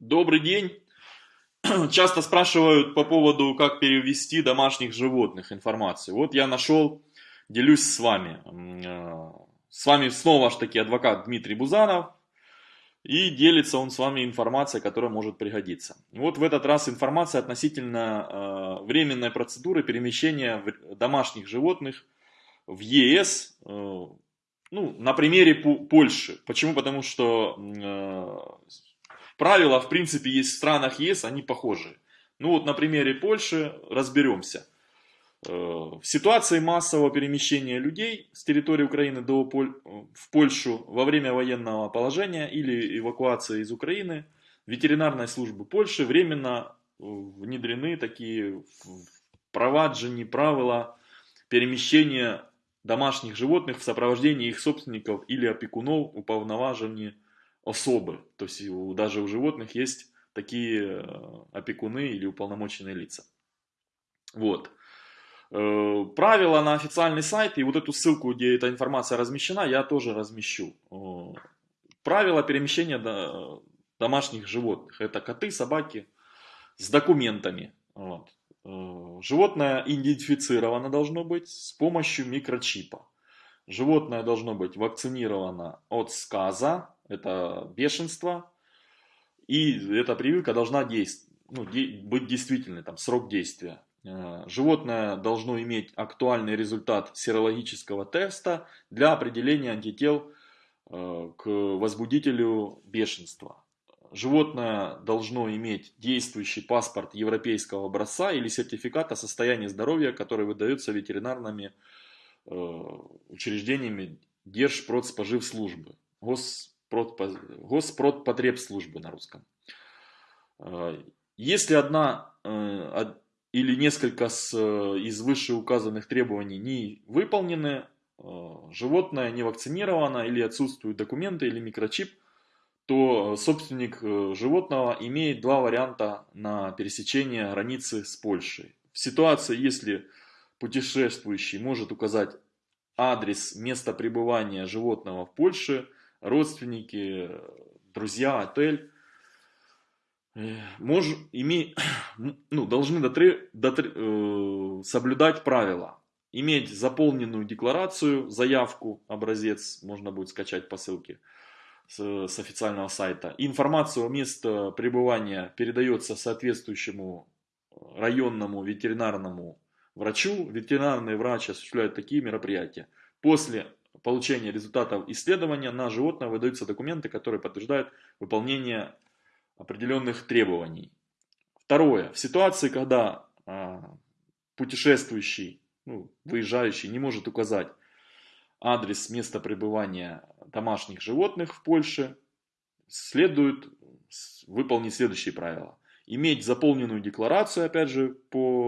Добрый день. Часто спрашивают по поводу, как перевести домашних животных информацию. Вот я нашел, делюсь с вами. Э, с вами снова ж таки адвокат Дмитрий Бузанов. И делится он с вами информацией, которая может пригодиться. Вот в этот раз информация относительно э, временной процедуры перемещения домашних животных в ЕС, э, ну, на примере Польши. Почему? Потому что Правила, в принципе, есть в странах ЕС, они похожи. Ну вот на примере Польши разберемся. Э, в ситуации массового перемещения людей с территории Украины до Поль... в Польшу во время военного положения или эвакуации из Украины ветеринарной службы Польши временно э, внедрены такие проваджені правила перемещения домашних животных в сопровождении их собственников или опекунов уповноважені особы. То есть даже у животных есть такие э, опекуны или уполномоченные лица. Вот. Э, правила на официальный сайт, и вот эту ссылку, где эта информация размещена, я тоже размещу. Э, правила перемещения домашних животных. Это коты, собаки с документами. Вот. Животное идентифицировано должно быть с помощью микрочипа. Животное должно быть вакцинировано от сказа, это бешенство, и эта прививка должна действ... ну, де... быть действительной, там, срок действия. Э, животное должно иметь актуальный результат серологического теста для определения антител э, к возбудителю бешенства. Животное должно иметь действующий паспорт европейского образца или сертификат о состоянии здоровья, который выдается ветеринарными э, учреждениями Держпродспоживслужбы, Гос Госпродпотребслужбы на русском. А, если одна э, или несколько э, из вышеуказанных требований не выполнены, э, животное не вакцинировано или отсутствуют документы или микрочип, то собственник животного имеет два варианта на пересечение границы с Польшей. В ситуации, если путешествующий может указать адрес места пребывания животного в Польше, родственники, друзья, отель, э, мож, име, ну, должны дотри, дотри, э, соблюдать правила. Иметь заполненную декларацию, заявку, образец, можно будет скачать по ссылке с, с официального сайта. Информацию о месте пребывания передается соответствующему районному ветеринарному врачу. Ветеринарный врач осуществляет такие мероприятия. После получения результатов исследования на животное выдаются документы, которые подтверждают выполнение определенных требований. Второе. В ситуации, когда а, путешествующий, ну, выезжающий не может указать адрес места пребывания домашних животных в Польше, следует выполнить следующие правила. Иметь заполненную декларацию, опять же, по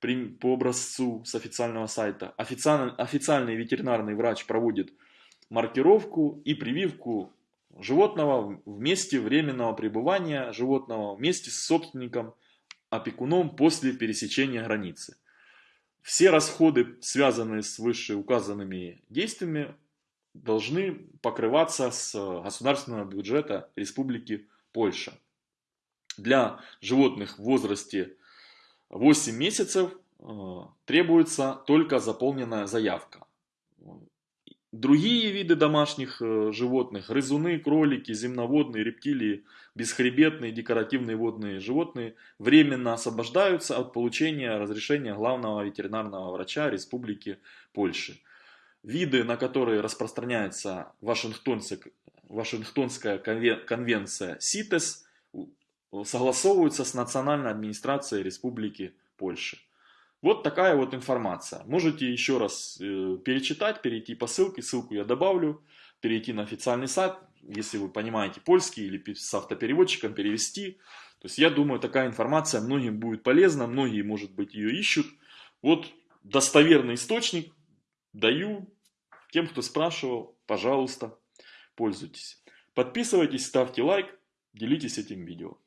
по образцу с официального сайта. Официальный, официальный ветеринарный врач проводит маркировку и прививку животного в месте временного пребывания животного вместе с собственником, опекуном после пересечения границы. Все расходы, связанные с вышеуказанными действиями, должны покрываться с государственного бюджета Республики Польша. Для животных в возрасте 8 месяцев э, требуется только заполненная заявка. Другие виды домашних э, животных, грызуны, кролики, земноводные, рептилии, бесхребетные, декоративные водные животные временно освобождаются от получения разрешения главного ветеринарного врача Республики Польши. Виды, на которые распространяется Вашингтонская конвенция СИТЕС, согласовываются с Национальной администрацией Республики Польши. Вот такая вот информация. Можете еще раз э, перечитать, перейти по ссылке, ссылку я добавлю, перейти на официальный сайт, если вы понимаете польский или с автопереводчиком перевести. То есть я думаю, такая информация многим будет полезна, многие, может быть, ее ищут. Вот достоверный источник даю тем, кто спрашивал, пожалуйста, пользуйтесь. Подписывайтесь, ставьте лайк, делитесь этим видео.